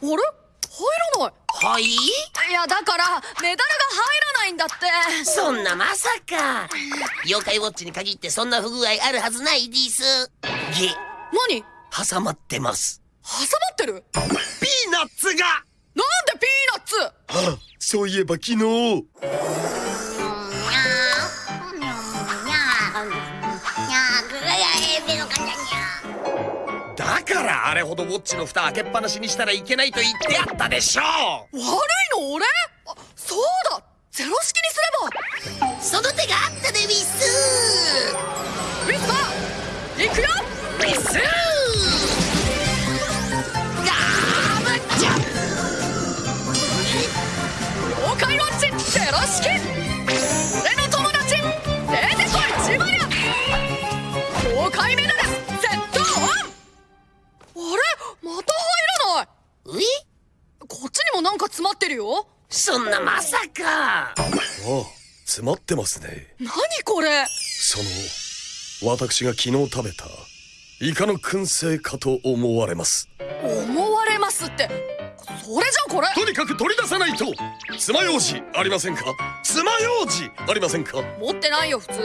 入らない。はい？いやだからメダルが入らないんだって。そんなまさか。妖怪ウォッチに限ってそんな不具合あるはずないです。げ何？挟まってます。挟まってる？ピーナッツが！なんでピーナッツ？あそういえば昨日あれほどウォッチの蓋開けっぱなしにしたらいけないと言ってあったでしょ悪いの俺？あそうだ。ゼロ式にすれば。その手があったでウィス。ウィスパー行くよ？ウィス！ガーブッチャ妖怪ウォッチゼロ式！俺の友達！出てこいジバニャ妖怪メダルなんか詰まってるよ。そんなまさか。ああ詰まってますね。何これ。その私が昨日食べたイカの燻製かと思われます。思われますって。それじゃこれ。とにかく取り出さないと。爪楊枝ありませんか？爪楊枝ありませんか？持ってないよ普通